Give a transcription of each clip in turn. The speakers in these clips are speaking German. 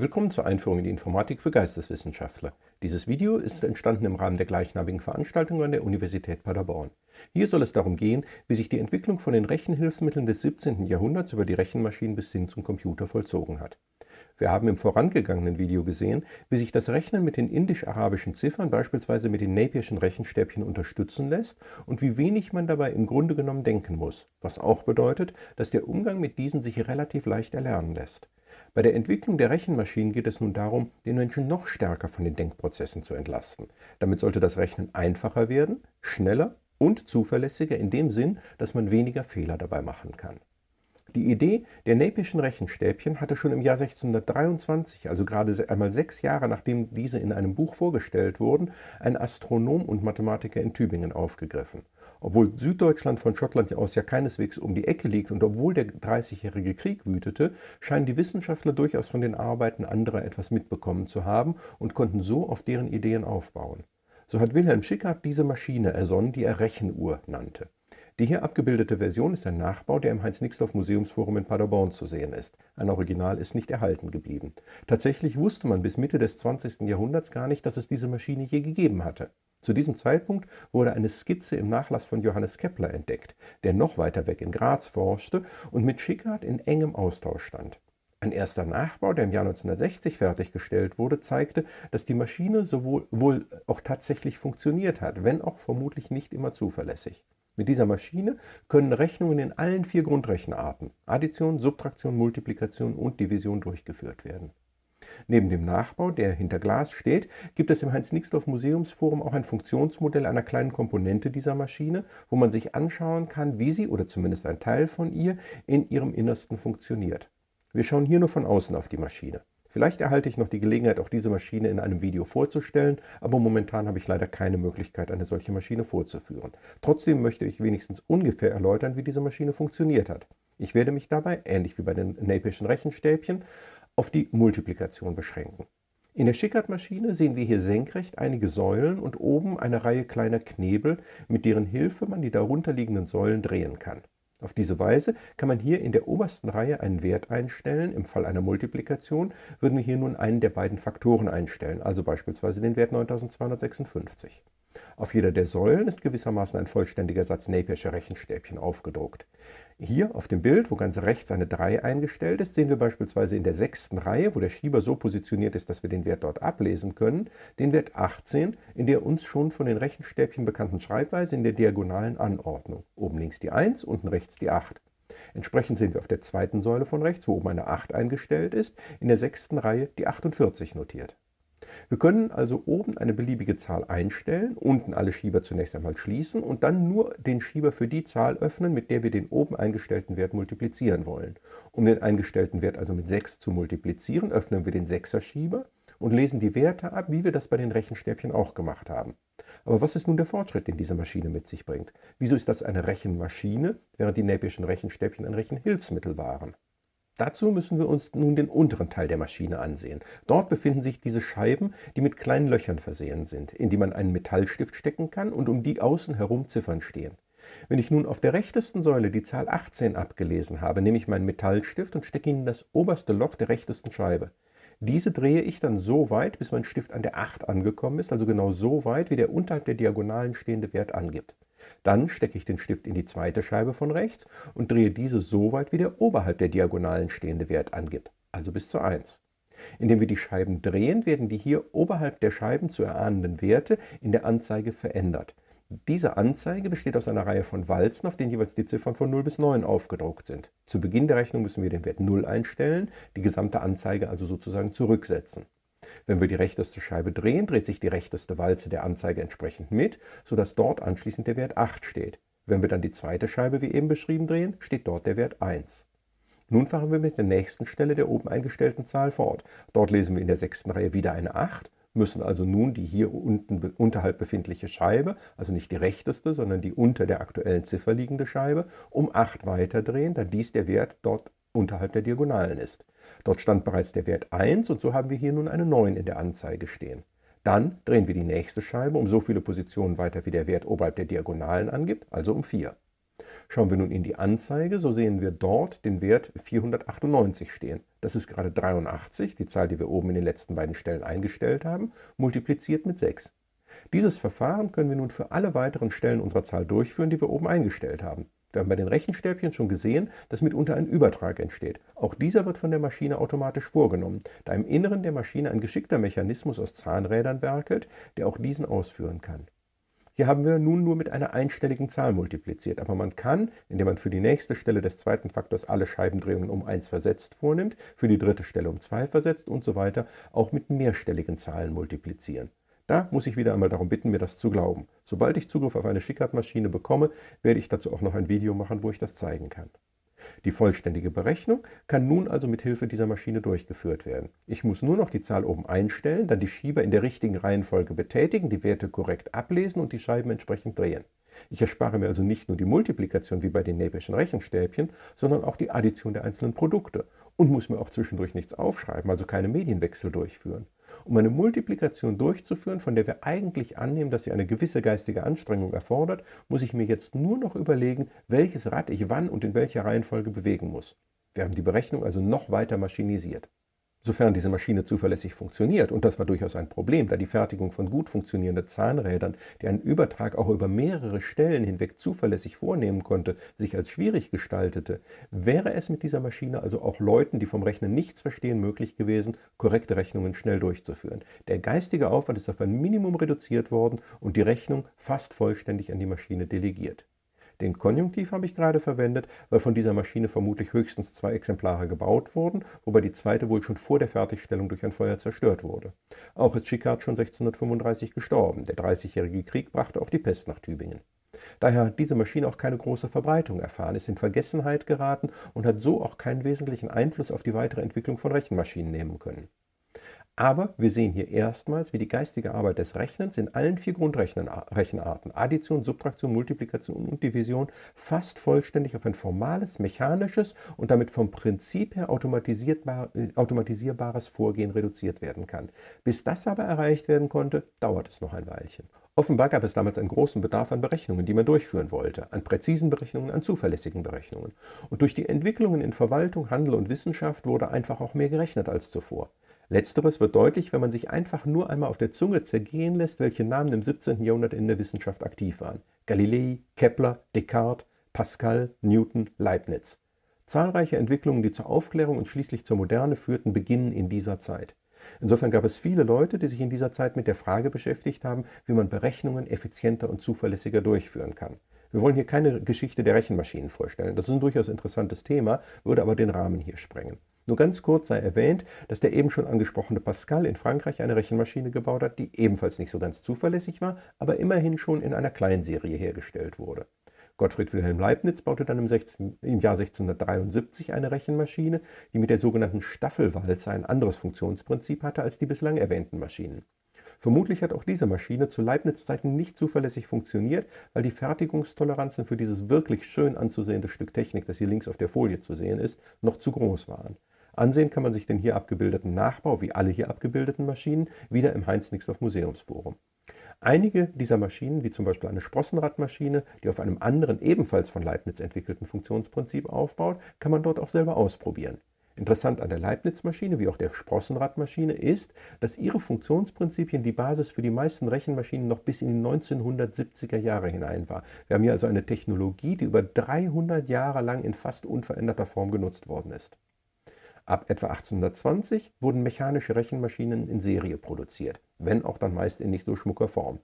Willkommen zur Einführung in die Informatik für Geisteswissenschaftler. Dieses Video ist entstanden im Rahmen der gleichnamigen Veranstaltung an der Universität Paderborn. Hier soll es darum gehen, wie sich die Entwicklung von den Rechenhilfsmitteln des 17. Jahrhunderts über die Rechenmaschinen bis hin zum Computer vollzogen hat. Wir haben im vorangegangenen Video gesehen, wie sich das Rechnen mit den indisch-arabischen Ziffern, beispielsweise mit den Napierschen Rechenstäbchen, unterstützen lässt und wie wenig man dabei im Grunde genommen denken muss, was auch bedeutet, dass der Umgang mit diesen sich relativ leicht erlernen lässt. Bei der Entwicklung der Rechenmaschinen geht es nun darum, den Menschen noch stärker von den Denkprozessen zu entlasten. Damit sollte das Rechnen einfacher werden, schneller und zuverlässiger in dem Sinn, dass man weniger Fehler dabei machen kann. Die Idee der Napierschen Rechenstäbchen hatte schon im Jahr 1623, also gerade einmal sechs Jahre nachdem diese in einem Buch vorgestellt wurden, ein Astronom und Mathematiker in Tübingen aufgegriffen. Obwohl Süddeutschland von Schottland aus ja keineswegs um die Ecke liegt und obwohl der Dreißigjährige Krieg wütete, scheinen die Wissenschaftler durchaus von den Arbeiten anderer etwas mitbekommen zu haben und konnten so auf deren Ideen aufbauen. So hat Wilhelm Schickhardt diese Maschine ersonnen, die er Rechenuhr nannte. Die hier abgebildete Version ist ein Nachbau, der im Heinz-Nixdorf-Museumsforum in Paderborn zu sehen ist. Ein Original ist nicht erhalten geblieben. Tatsächlich wusste man bis Mitte des 20. Jahrhunderts gar nicht, dass es diese Maschine je gegeben hatte. Zu diesem Zeitpunkt wurde eine Skizze im Nachlass von Johannes Kepler entdeckt, der noch weiter weg in Graz forschte und mit Schickhardt in engem Austausch stand. Ein erster Nachbau, der im Jahr 1960 fertiggestellt wurde, zeigte, dass die Maschine sowohl wohl auch tatsächlich funktioniert hat, wenn auch vermutlich nicht immer zuverlässig. Mit dieser Maschine können Rechnungen in allen vier Grundrechenarten Addition, Subtraktion, Multiplikation und Division durchgeführt werden. Neben dem Nachbau, der hinter Glas steht, gibt es im Heinz-Nixdorf-Museumsforum auch ein Funktionsmodell einer kleinen Komponente dieser Maschine, wo man sich anschauen kann, wie sie oder zumindest ein Teil von ihr in ihrem Innersten funktioniert. Wir schauen hier nur von außen auf die Maschine. Vielleicht erhalte ich noch die Gelegenheit, auch diese Maschine in einem Video vorzustellen, aber momentan habe ich leider keine Möglichkeit, eine solche Maschine vorzuführen. Trotzdem möchte ich wenigstens ungefähr erläutern, wie diese Maschine funktioniert hat. Ich werde mich dabei, ähnlich wie bei den Napierschen Rechenstäbchen, auf die Multiplikation beschränken. In der Schickard-Maschine sehen wir hier senkrecht einige Säulen und oben eine Reihe kleiner Knebel, mit deren Hilfe man die darunterliegenden Säulen drehen kann. Auf diese Weise kann man hier in der obersten Reihe einen Wert einstellen. Im Fall einer Multiplikation würden wir hier nun einen der beiden Faktoren einstellen, also beispielsweise den Wert 9256. Auf jeder der Säulen ist gewissermaßen ein vollständiger Satz Napiersche Rechenstäbchen aufgedruckt. Hier auf dem Bild, wo ganz rechts eine 3 eingestellt ist, sehen wir beispielsweise in der sechsten Reihe, wo der Schieber so positioniert ist, dass wir den Wert dort ablesen können, den Wert 18 in der uns schon von den Rechenstäbchen bekannten Schreibweise in der diagonalen Anordnung. Oben links die 1, unten rechts die 8. Entsprechend sehen wir auf der zweiten Säule von rechts, wo oben eine 8 eingestellt ist, in der sechsten Reihe die 48 notiert. Wir können also oben eine beliebige Zahl einstellen, unten alle Schieber zunächst einmal schließen und dann nur den Schieber für die Zahl öffnen, mit der wir den oben eingestellten Wert multiplizieren wollen. Um den eingestellten Wert also mit 6 zu multiplizieren, öffnen wir den 6er Schieber und lesen die Werte ab, wie wir das bei den Rechenstäbchen auch gemacht haben. Aber was ist nun der Fortschritt, den diese Maschine mit sich bringt? Wieso ist das eine Rechenmaschine, während die Napierschen Rechenstäbchen ein Rechenhilfsmittel waren? Dazu müssen wir uns nun den unteren Teil der Maschine ansehen. Dort befinden sich diese Scheiben, die mit kleinen Löchern versehen sind, in die man einen Metallstift stecken kann und um die außen herum Ziffern stehen. Wenn ich nun auf der rechtesten Säule die Zahl 18 abgelesen habe, nehme ich meinen Metallstift und stecke ihn in das oberste Loch der rechtesten Scheibe. Diese drehe ich dann so weit, bis mein Stift an der 8 angekommen ist, also genau so weit, wie der unterhalb der Diagonalen stehende Wert angibt. Dann stecke ich den Stift in die zweite Scheibe von rechts und drehe diese so weit, wie der oberhalb der Diagonalen stehende Wert angibt, also bis zur 1. Indem wir die Scheiben drehen, werden die hier oberhalb der Scheiben zu erahnenden Werte in der Anzeige verändert. Diese Anzeige besteht aus einer Reihe von Walzen, auf denen jeweils die Ziffern von 0 bis 9 aufgedruckt sind. Zu Beginn der Rechnung müssen wir den Wert 0 einstellen, die gesamte Anzeige also sozusagen zurücksetzen. Wenn wir die rechteste Scheibe drehen, dreht sich die rechteste Walze der Anzeige entsprechend mit, sodass dort anschließend der Wert 8 steht. Wenn wir dann die zweite Scheibe wie eben beschrieben drehen, steht dort der Wert 1. Nun fahren wir mit der nächsten Stelle der oben eingestellten Zahl fort. Dort lesen wir in der sechsten Reihe wieder eine 8, müssen also nun die hier unten unterhalb befindliche Scheibe, also nicht die rechteste, sondern die unter der aktuellen Ziffer liegende Scheibe, um 8 weiterdrehen, da dies der Wert dort unterhalb der Diagonalen ist. Dort stand bereits der Wert 1 und so haben wir hier nun eine 9 in der Anzeige stehen. Dann drehen wir die nächste Scheibe um so viele Positionen weiter, wie der Wert oberhalb der Diagonalen angibt, also um 4. Schauen wir nun in die Anzeige, so sehen wir dort den Wert 498 stehen. Das ist gerade 83, die Zahl, die wir oben in den letzten beiden Stellen eingestellt haben, multipliziert mit 6. Dieses Verfahren können wir nun für alle weiteren Stellen unserer Zahl durchführen, die wir oben eingestellt haben. Wir haben bei den Rechenstäbchen schon gesehen, dass mitunter ein Übertrag entsteht. Auch dieser wird von der Maschine automatisch vorgenommen, da im Inneren der Maschine ein geschickter Mechanismus aus Zahnrädern werkelt, der auch diesen ausführen kann. Hier haben wir nun nur mit einer einstelligen Zahl multipliziert, aber man kann, indem man für die nächste Stelle des zweiten Faktors alle Scheibendrehungen um 1 versetzt vornimmt, für die dritte Stelle um 2 versetzt und so weiter, auch mit mehrstelligen Zahlen multiplizieren. Da muss ich wieder einmal darum bitten, mir das zu glauben. Sobald ich Zugriff auf eine Schickard-Maschine bekomme, werde ich dazu auch noch ein Video machen, wo ich das zeigen kann. Die vollständige Berechnung kann nun also mit Hilfe dieser Maschine durchgeführt werden. Ich muss nur noch die Zahl oben einstellen, dann die Schieber in der richtigen Reihenfolge betätigen, die Werte korrekt ablesen und die Scheiben entsprechend drehen. Ich erspare mir also nicht nur die Multiplikation wie bei den Napischen Rechenstäbchen, sondern auch die Addition der einzelnen Produkte und muss mir auch zwischendurch nichts aufschreiben, also keine Medienwechsel durchführen. Um eine Multiplikation durchzuführen, von der wir eigentlich annehmen, dass sie eine gewisse geistige Anstrengung erfordert, muss ich mir jetzt nur noch überlegen, welches Rad ich wann und in welcher Reihenfolge bewegen muss. Wir haben die Berechnung also noch weiter maschinisiert. Sofern diese Maschine zuverlässig funktioniert, und das war durchaus ein Problem, da die Fertigung von gut funktionierenden Zahnrädern, die einen Übertrag auch über mehrere Stellen hinweg zuverlässig vornehmen konnte, sich als schwierig gestaltete, wäre es mit dieser Maschine also auch Leuten, die vom Rechnen nichts verstehen, möglich gewesen, korrekte Rechnungen schnell durchzuführen. Der geistige Aufwand ist auf ein Minimum reduziert worden und die Rechnung fast vollständig an die Maschine delegiert. Den Konjunktiv habe ich gerade verwendet, weil von dieser Maschine vermutlich höchstens zwei Exemplare gebaut wurden, wobei die zweite wohl schon vor der Fertigstellung durch ein Feuer zerstört wurde. Auch ist Schickard schon 1635 gestorben. Der Dreißigjährige Krieg brachte auch die Pest nach Tübingen. Daher hat diese Maschine auch keine große Verbreitung erfahren, ist in Vergessenheit geraten und hat so auch keinen wesentlichen Einfluss auf die weitere Entwicklung von Rechenmaschinen nehmen können. Aber wir sehen hier erstmals, wie die geistige Arbeit des Rechnens in allen vier Grundrechenarten, Addition, Subtraktion, Multiplikation und Division, fast vollständig auf ein formales, mechanisches und damit vom Prinzip her äh, automatisierbares Vorgehen reduziert werden kann. Bis das aber erreicht werden konnte, dauert es noch ein Weilchen. Offenbar gab es damals einen großen Bedarf an Berechnungen, die man durchführen wollte, an präzisen Berechnungen, an zuverlässigen Berechnungen. Und durch die Entwicklungen in Verwaltung, Handel und Wissenschaft wurde einfach auch mehr gerechnet als zuvor. Letzteres wird deutlich, wenn man sich einfach nur einmal auf der Zunge zergehen lässt, welche Namen im 17. Jahrhundert in der Wissenschaft aktiv waren. Galilei, Kepler, Descartes, Pascal, Newton, Leibniz. Zahlreiche Entwicklungen, die zur Aufklärung und schließlich zur Moderne führten, beginnen in dieser Zeit. Insofern gab es viele Leute, die sich in dieser Zeit mit der Frage beschäftigt haben, wie man Berechnungen effizienter und zuverlässiger durchführen kann. Wir wollen hier keine Geschichte der Rechenmaschinen vorstellen. Das ist ein durchaus interessantes Thema, würde aber den Rahmen hier sprengen. Nur ganz kurz sei erwähnt, dass der eben schon angesprochene Pascal in Frankreich eine Rechenmaschine gebaut hat, die ebenfalls nicht so ganz zuverlässig war, aber immerhin schon in einer Kleinserie hergestellt wurde. Gottfried Wilhelm Leibniz baute dann im, 16, im, Jahr 1673 eine Rechenmaschine, die mit der sogenannten Staffelwalze ein anderes Funktionsprinzip hatte als die bislang erwähnten Maschinen. Vermutlich hat auch diese Maschine zu Leibniz-Zeiten nicht zuverlässig funktioniert, weil die Fertigungstoleranzen für dieses wirklich schön anzusehende Stück Technik, das hier links auf der Folie zu sehen ist, noch zu groß waren. Ansehen kann man sich den hier abgebildeten Nachbau, wie alle hier abgebildeten Maschinen, wieder im Heinz-Nixdorf Museumsforum. Einige dieser Maschinen, wie zum Beispiel eine Sprossenradmaschine, die auf einem anderen, ebenfalls von Leibniz entwickelten Funktionsprinzip aufbaut, kann man dort auch selber ausprobieren. Interessant an der Leibniz-Maschine wie auch der Sprossenradmaschine ist, dass ihre Funktionsprinzipien die Basis für die meisten Rechenmaschinen noch bis in die 1970er Jahre hinein war. Wir haben hier also eine Technologie, die über 300 Jahre lang in fast unveränderter Form genutzt worden ist. Ab etwa 1820 wurden mechanische Rechenmaschinen in Serie produziert, wenn auch dann meist in nicht so schmucker Form.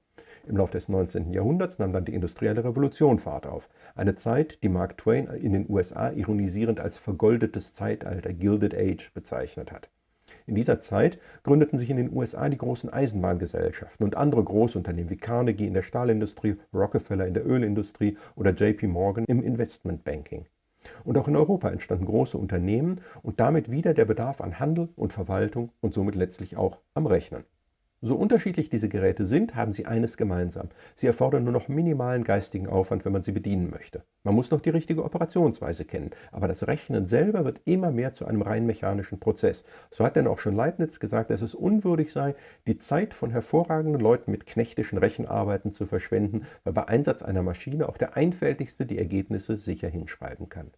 Im Laufe des 19. Jahrhunderts nahm dann die industrielle Revolution Fahrt auf. Eine Zeit, die Mark Twain in den USA ironisierend als vergoldetes Zeitalter, Gilded Age, bezeichnet hat. In dieser Zeit gründeten sich in den USA die großen Eisenbahngesellschaften und andere Großunternehmen wie Carnegie in der Stahlindustrie, Rockefeller in der Ölindustrie oder JP Morgan im Investmentbanking. Und auch in Europa entstanden große Unternehmen und damit wieder der Bedarf an Handel und Verwaltung und somit letztlich auch am Rechnen. So unterschiedlich diese Geräte sind, haben sie eines gemeinsam. Sie erfordern nur noch minimalen geistigen Aufwand, wenn man sie bedienen möchte. Man muss noch die richtige Operationsweise kennen, aber das Rechnen selber wird immer mehr zu einem rein mechanischen Prozess. So hat denn auch schon Leibniz gesagt, dass es unwürdig sei, die Zeit von hervorragenden Leuten mit knechtischen Rechenarbeiten zu verschwenden, weil bei Einsatz einer Maschine auch der Einfältigste die Ergebnisse sicher hinschreiben kann.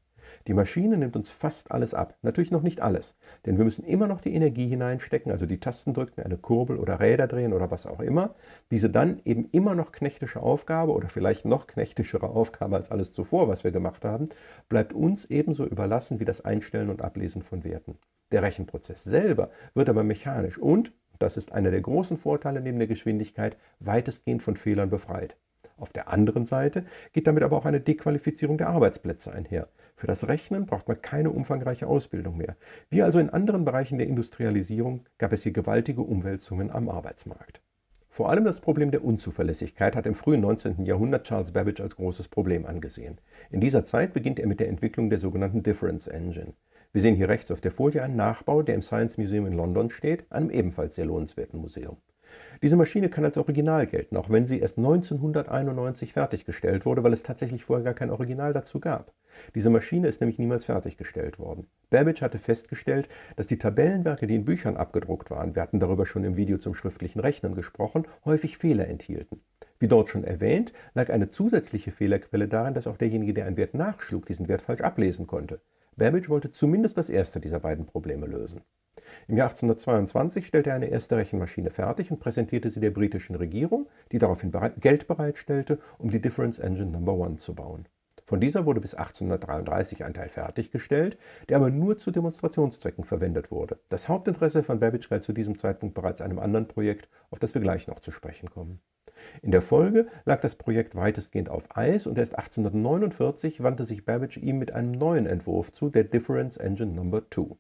Die Maschine nimmt uns fast alles ab. Natürlich noch nicht alles, denn wir müssen immer noch die Energie hineinstecken, also die Tasten drücken, eine Kurbel oder Räder drehen oder was auch immer. Diese dann eben immer noch knechtische Aufgabe oder vielleicht noch knechtischere Aufgabe als alles zuvor, was wir gemacht haben, bleibt uns ebenso überlassen wie das Einstellen und Ablesen von Werten. Der Rechenprozess selber wird aber mechanisch und, das ist einer der großen Vorteile neben der Geschwindigkeit, weitestgehend von Fehlern befreit. Auf der anderen Seite geht damit aber auch eine Dequalifizierung der Arbeitsplätze einher. Für das Rechnen braucht man keine umfangreiche Ausbildung mehr. Wie also in anderen Bereichen der Industrialisierung gab es hier gewaltige Umwälzungen am Arbeitsmarkt. Vor allem das Problem der Unzuverlässigkeit hat im frühen 19. Jahrhundert Charles Babbage als großes Problem angesehen. In dieser Zeit beginnt er mit der Entwicklung der sogenannten Difference Engine. Wir sehen hier rechts auf der Folie einen Nachbau, der im Science Museum in London steht, einem ebenfalls sehr lohnenswerten Museum. Diese Maschine kann als Original gelten, auch wenn sie erst 1991 fertiggestellt wurde, weil es tatsächlich vorher gar kein Original dazu gab. Diese Maschine ist nämlich niemals fertiggestellt worden. Babbage hatte festgestellt, dass die Tabellenwerke, die in Büchern abgedruckt waren, wir hatten darüber schon im Video zum schriftlichen Rechnen gesprochen, häufig Fehler enthielten. Wie dort schon erwähnt, lag eine zusätzliche Fehlerquelle darin, dass auch derjenige, der einen Wert nachschlug, diesen Wert falsch ablesen konnte. Babbage wollte zumindest das erste dieser beiden Probleme lösen. Im Jahr 1822 stellte er eine erste Rechenmaschine fertig und präsentierte sie der britischen Regierung, die daraufhin Geld bereitstellte, um die Difference Engine No. 1 zu bauen. Von dieser wurde bis 1833 ein Teil fertiggestellt, der aber nur zu Demonstrationszwecken verwendet wurde. Das Hauptinteresse von Babbage galt zu diesem Zeitpunkt bereits einem anderen Projekt, auf das wir gleich noch zu sprechen kommen. In der Folge lag das Projekt weitestgehend auf Eis und erst 1849 wandte sich Babbage ihm mit einem neuen Entwurf zu, der Difference Engine No. 2.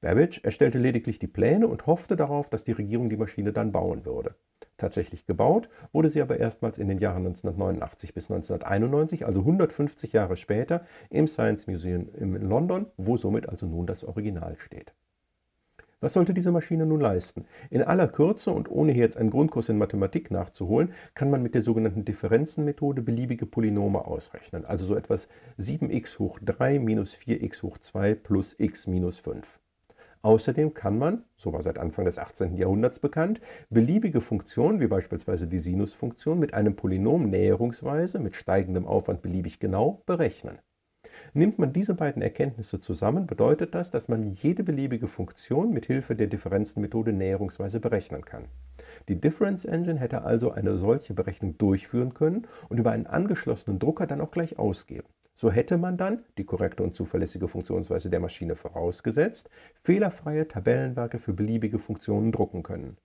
Babbage erstellte lediglich die Pläne und hoffte darauf, dass die Regierung die Maschine dann bauen würde. Tatsächlich gebaut wurde sie aber erstmals in den Jahren 1989 bis 1991, also 150 Jahre später, im Science Museum in London, wo somit also nun das Original steht. Was sollte diese Maschine nun leisten? In aller Kürze und ohne hier jetzt einen Grundkurs in Mathematik nachzuholen, kann man mit der sogenannten Differenzenmethode beliebige Polynome ausrechnen, also so etwas 7x hoch 3 minus 4x hoch 2 plus x minus 5. Außerdem kann man, so war seit Anfang des 18. Jahrhunderts bekannt, beliebige Funktionen, wie beispielsweise die Sinusfunktion, mit einem Polynom näherungsweise mit steigendem Aufwand beliebig genau berechnen. Nimmt man diese beiden Erkenntnisse zusammen, bedeutet das, dass man jede beliebige Funktion mit Hilfe der Differenzenmethode näherungsweise berechnen kann. Die Difference Engine hätte also eine solche Berechnung durchführen können und über einen angeschlossenen Drucker dann auch gleich ausgeben. So hätte man dann, die korrekte und zuverlässige Funktionsweise der Maschine vorausgesetzt, fehlerfreie Tabellenwerke für beliebige Funktionen drucken können.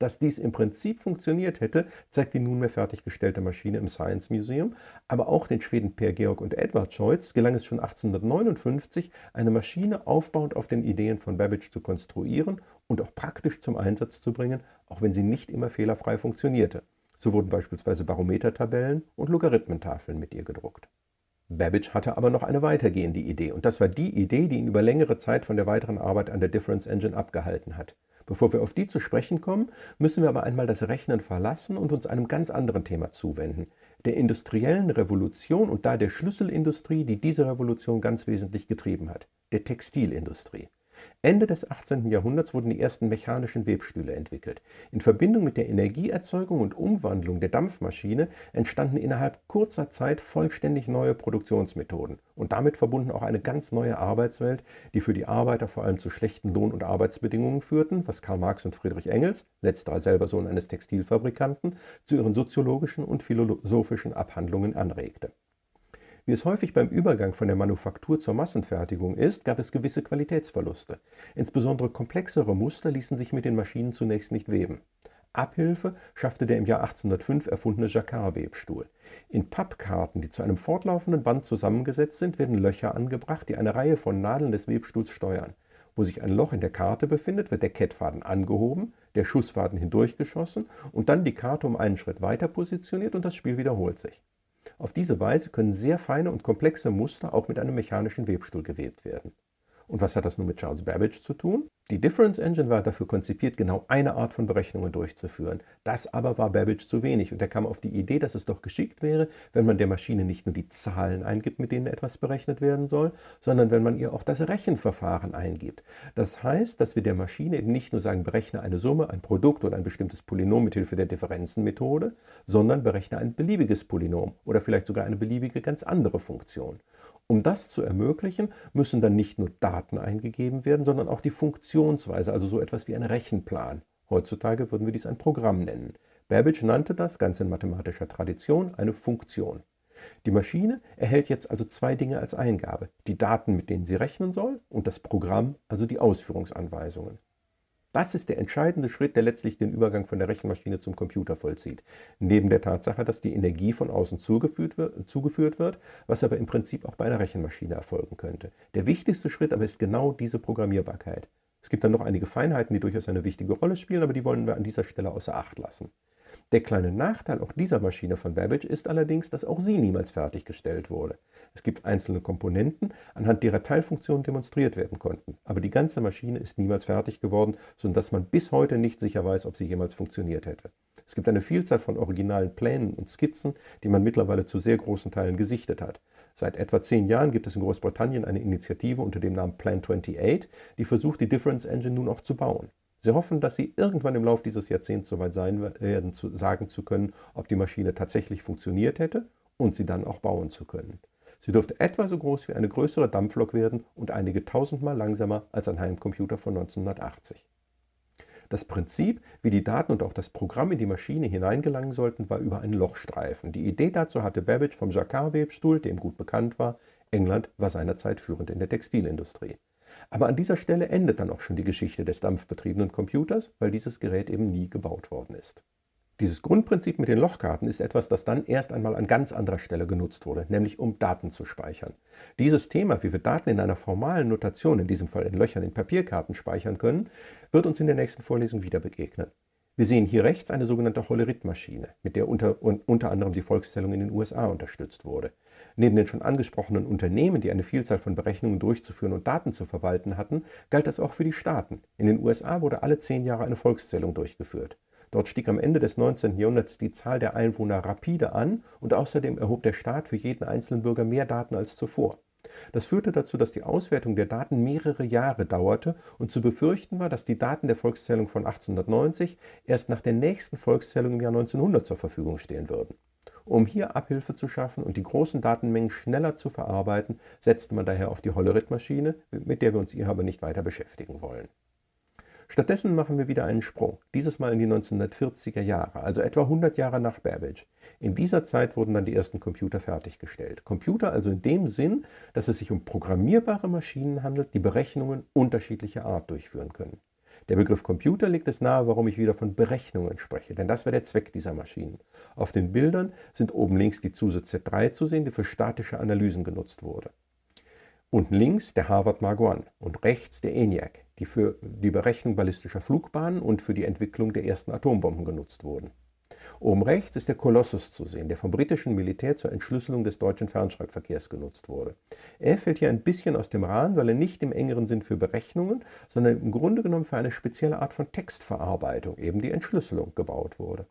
Dass dies im Prinzip funktioniert hätte, zeigt die nunmehr fertiggestellte Maschine im Science Museum, aber auch den Schweden Per Georg und Edward Scholz gelang es schon 1859, eine Maschine aufbauend auf den Ideen von Babbage zu konstruieren und auch praktisch zum Einsatz zu bringen, auch wenn sie nicht immer fehlerfrei funktionierte. So wurden beispielsweise Barometertabellen und Logarithmentafeln mit ihr gedruckt. Babbage hatte aber noch eine weitergehende Idee und das war die Idee, die ihn über längere Zeit von der weiteren Arbeit an der Difference Engine abgehalten hat. Bevor wir auf die zu sprechen kommen, müssen wir aber einmal das Rechnen verlassen und uns einem ganz anderen Thema zuwenden, der industriellen Revolution und da der Schlüsselindustrie, die diese Revolution ganz wesentlich getrieben hat, der Textilindustrie. Ende des 18. Jahrhunderts wurden die ersten mechanischen Webstühle entwickelt. In Verbindung mit der Energieerzeugung und Umwandlung der Dampfmaschine entstanden innerhalb kurzer Zeit vollständig neue Produktionsmethoden und damit verbunden auch eine ganz neue Arbeitswelt, die für die Arbeiter vor allem zu schlechten Lohn- und Arbeitsbedingungen führten, was Karl Marx und Friedrich Engels, letzterer selber Sohn eines Textilfabrikanten, zu ihren soziologischen und philosophischen Abhandlungen anregte. Wie es häufig beim Übergang von der Manufaktur zur Massenfertigung ist, gab es gewisse Qualitätsverluste. Insbesondere komplexere Muster ließen sich mit den Maschinen zunächst nicht weben. Abhilfe schaffte der im Jahr 1805 erfundene Jacquard-Webstuhl. In Pappkarten, die zu einem fortlaufenden Band zusammengesetzt sind, werden Löcher angebracht, die eine Reihe von Nadeln des Webstuhls steuern. Wo sich ein Loch in der Karte befindet, wird der Kettfaden angehoben, der Schussfaden hindurchgeschossen und dann die Karte um einen Schritt weiter positioniert und das Spiel wiederholt sich. Auf diese Weise können sehr feine und komplexe Muster auch mit einem mechanischen Webstuhl gewebt werden. Und was hat das nun mit Charles Babbage zu tun? Die Difference Engine war dafür konzipiert, genau eine Art von Berechnungen durchzuführen. Das aber war Babbage zu wenig und er kam auf die Idee, dass es doch geschickt wäre, wenn man der Maschine nicht nur die Zahlen eingibt, mit denen etwas berechnet werden soll, sondern wenn man ihr auch das Rechenverfahren eingibt. Das heißt, dass wir der Maschine eben nicht nur sagen, berechne eine Summe, ein Produkt oder ein bestimmtes Polynom mit Hilfe der Differenzenmethode, sondern berechne ein beliebiges Polynom oder vielleicht sogar eine beliebige ganz andere Funktion. Um das zu ermöglichen, müssen dann nicht nur Daten eingegeben werden, sondern auch die Funktionsweise, also so etwas wie ein Rechenplan. Heutzutage würden wir dies ein Programm nennen. Babbage nannte das, ganz in mathematischer Tradition, eine Funktion. Die Maschine erhält jetzt also zwei Dinge als Eingabe. Die Daten, mit denen sie rechnen soll, und das Programm, also die Ausführungsanweisungen. Das ist der entscheidende Schritt, der letztlich den Übergang von der Rechenmaschine zum Computer vollzieht. Neben der Tatsache, dass die Energie von außen zugeführt wird, zugeführt wird, was aber im Prinzip auch bei einer Rechenmaschine erfolgen könnte. Der wichtigste Schritt aber ist genau diese Programmierbarkeit. Es gibt dann noch einige Feinheiten, die durchaus eine wichtige Rolle spielen, aber die wollen wir an dieser Stelle außer Acht lassen. Der kleine Nachteil auch dieser Maschine von Babbage ist allerdings, dass auch sie niemals fertiggestellt wurde. Es gibt einzelne Komponenten, anhand derer Teilfunktionen demonstriert werden konnten, aber die ganze Maschine ist niemals fertig geworden, sodass man bis heute nicht sicher weiß, ob sie jemals funktioniert hätte. Es gibt eine Vielzahl von originalen Plänen und Skizzen, die man mittlerweile zu sehr großen Teilen gesichtet hat. Seit etwa zehn Jahren gibt es in Großbritannien eine Initiative unter dem Namen Plan 28, die versucht, die Difference Engine nun auch zu bauen. Sie hoffen, dass Sie irgendwann im Laufe dieses Jahrzehnts soweit sein werden, zu sagen zu können, ob die Maschine tatsächlich funktioniert hätte und sie dann auch bauen zu können. Sie dürfte etwa so groß wie eine größere Dampflok werden und einige tausendmal langsamer als ein Heimcomputer von 1980. Das Prinzip, wie die Daten und auch das Programm in die Maschine hineingelangen sollten, war über einen Lochstreifen. Die Idee dazu hatte Babbage vom Jacquard-Webstuhl, dem gut bekannt war. England war seinerzeit führend in der Textilindustrie. Aber an dieser Stelle endet dann auch schon die Geschichte des dampfbetriebenen Computers, weil dieses Gerät eben nie gebaut worden ist. Dieses Grundprinzip mit den Lochkarten ist etwas, das dann erst einmal an ganz anderer Stelle genutzt wurde, nämlich um Daten zu speichern. Dieses Thema, wie wir Daten in einer formalen Notation, in diesem Fall in Löchern in Papierkarten speichern können, wird uns in der nächsten Vorlesung wieder begegnen. Wir sehen hier rechts eine sogenannte Hollerith-Maschine, mit der unter, unter anderem die Volkszählung in den USA unterstützt wurde. Neben den schon angesprochenen Unternehmen, die eine Vielzahl von Berechnungen durchzuführen und Daten zu verwalten hatten, galt das auch für die Staaten. In den USA wurde alle zehn Jahre eine Volkszählung durchgeführt. Dort stieg am Ende des 19. Jahrhunderts die Zahl der Einwohner rapide an und außerdem erhob der Staat für jeden einzelnen Bürger mehr Daten als zuvor. Das führte dazu, dass die Auswertung der Daten mehrere Jahre dauerte und zu befürchten war, dass die Daten der Volkszählung von 1890 erst nach der nächsten Volkszählung im Jahr 1900 zur Verfügung stehen würden. Um hier Abhilfe zu schaffen und die großen Datenmengen schneller zu verarbeiten, setzte man daher auf die Hollerith-Maschine, mit der wir uns hier aber nicht weiter beschäftigen wollen. Stattdessen machen wir wieder einen Sprung, dieses Mal in die 1940er Jahre, also etwa 100 Jahre nach Babbage. In dieser Zeit wurden dann die ersten Computer fertiggestellt. Computer also in dem Sinn, dass es sich um programmierbare Maschinen handelt, die Berechnungen unterschiedlicher Art durchführen können. Der Begriff Computer legt es nahe, warum ich wieder von Berechnungen spreche, denn das wäre der Zweck dieser Maschinen. Auf den Bildern sind oben links die ZUSE Z3 zu sehen, die für statische Analysen genutzt wurde. Unten links der Harvard Mark I und rechts der ENIAC, die für die Berechnung ballistischer Flugbahnen und für die Entwicklung der ersten Atombomben genutzt wurden. Oben rechts ist der Colossus zu sehen, der vom britischen Militär zur Entschlüsselung des deutschen Fernschreibverkehrs genutzt wurde. Er fällt hier ein bisschen aus dem Rahmen, weil er nicht im engeren Sinn für Berechnungen, sondern im Grunde genommen für eine spezielle Art von Textverarbeitung, eben die Entschlüsselung, gebaut wurde.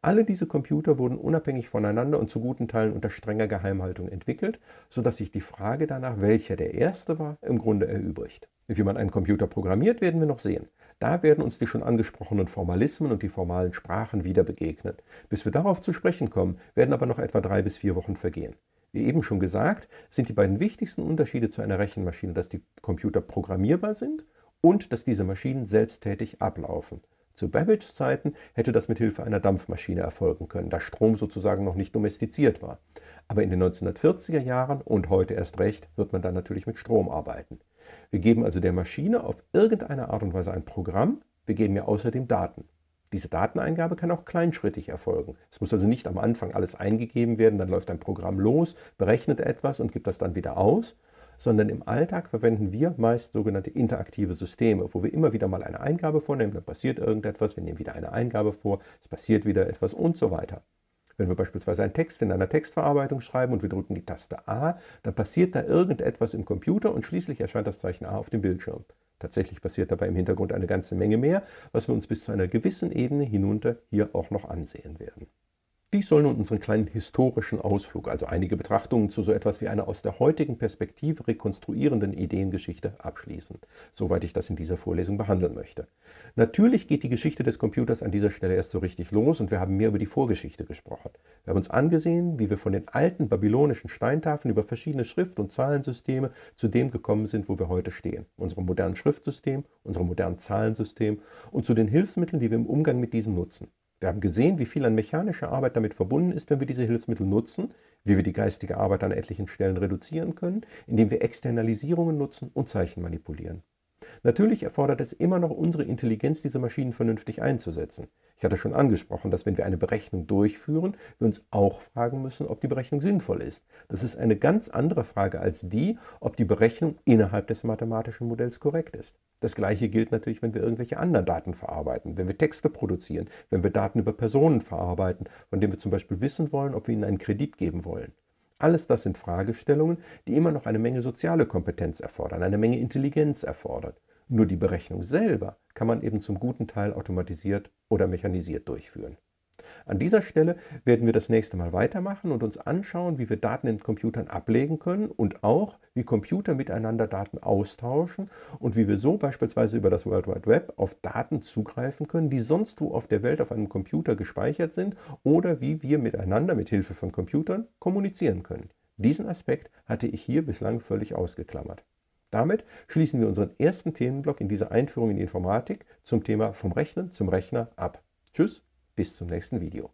Alle diese Computer wurden unabhängig voneinander und zu guten Teilen unter strenger Geheimhaltung entwickelt, sodass sich die Frage danach, welcher der erste war, im Grunde erübrigt. Wie man einen Computer programmiert, werden wir noch sehen. Da werden uns die schon angesprochenen Formalismen und die formalen Sprachen wieder begegnen. Bis wir darauf zu sprechen kommen, werden aber noch etwa drei bis vier Wochen vergehen. Wie eben schon gesagt, sind die beiden wichtigsten Unterschiede zu einer Rechenmaschine, dass die Computer programmierbar sind und dass diese Maschinen selbsttätig ablaufen. Zu Babbages Zeiten hätte das mit Hilfe einer Dampfmaschine erfolgen können, da Strom sozusagen noch nicht domestiziert war. Aber in den 1940er Jahren und heute erst recht wird man dann natürlich mit Strom arbeiten. Wir geben also der Maschine auf irgendeine Art und Weise ein Programm, wir geben ihr außerdem Daten. Diese Dateneingabe kann auch kleinschrittig erfolgen. Es muss also nicht am Anfang alles eingegeben werden, dann läuft ein Programm los, berechnet etwas und gibt das dann wieder aus, sondern im Alltag verwenden wir meist sogenannte interaktive Systeme, wo wir immer wieder mal eine Eingabe vornehmen, dann passiert irgendetwas, wir nehmen wieder eine Eingabe vor, es passiert wieder etwas und so weiter. Wenn wir beispielsweise einen Text in einer Textverarbeitung schreiben und wir drücken die Taste A, dann passiert da irgendetwas im Computer und schließlich erscheint das Zeichen A auf dem Bildschirm. Tatsächlich passiert dabei im Hintergrund eine ganze Menge mehr, was wir uns bis zu einer gewissen Ebene hinunter hier auch noch ansehen werden. Dies soll nun unseren kleinen historischen Ausflug, also einige Betrachtungen zu so etwas wie einer aus der heutigen Perspektive rekonstruierenden Ideengeschichte abschließen, soweit ich das in dieser Vorlesung behandeln möchte. Natürlich geht die Geschichte des Computers an dieser Stelle erst so richtig los und wir haben mehr über die Vorgeschichte gesprochen. Wir haben uns angesehen, wie wir von den alten babylonischen Steintafeln über verschiedene Schrift- und Zahlensysteme zu dem gekommen sind, wo wir heute stehen. Unserem modernen Schriftsystem, unserem modernen Zahlensystem und zu den Hilfsmitteln, die wir im Umgang mit diesen nutzen. Wir haben gesehen, wie viel an mechanischer Arbeit damit verbunden ist, wenn wir diese Hilfsmittel nutzen, wie wir die geistige Arbeit an etlichen Stellen reduzieren können, indem wir Externalisierungen nutzen und Zeichen manipulieren. Natürlich erfordert es immer noch unsere Intelligenz, diese Maschinen vernünftig einzusetzen. Ich hatte schon angesprochen, dass wenn wir eine Berechnung durchführen, wir uns auch fragen müssen, ob die Berechnung sinnvoll ist. Das ist eine ganz andere Frage als die, ob die Berechnung innerhalb des mathematischen Modells korrekt ist. Das gleiche gilt natürlich, wenn wir irgendwelche anderen Daten verarbeiten, wenn wir Texte produzieren, wenn wir Daten über Personen verarbeiten, von denen wir zum Beispiel wissen wollen, ob wir ihnen einen Kredit geben wollen. Alles das sind Fragestellungen, die immer noch eine Menge soziale Kompetenz erfordern, eine Menge Intelligenz erfordern. Nur die Berechnung selber kann man eben zum guten Teil automatisiert oder mechanisiert durchführen. An dieser Stelle werden wir das nächste Mal weitermachen und uns anschauen, wie wir Daten in Computern ablegen können und auch, wie Computer miteinander Daten austauschen und wie wir so beispielsweise über das World Wide Web auf Daten zugreifen können, die sonst wo auf der Welt auf einem Computer gespeichert sind oder wie wir miteinander mit Hilfe von Computern kommunizieren können. Diesen Aspekt hatte ich hier bislang völlig ausgeklammert. Damit schließen wir unseren ersten Themenblock in dieser Einführung in die Informatik zum Thema vom Rechnen zum Rechner ab. Tschüss, bis zum nächsten Video.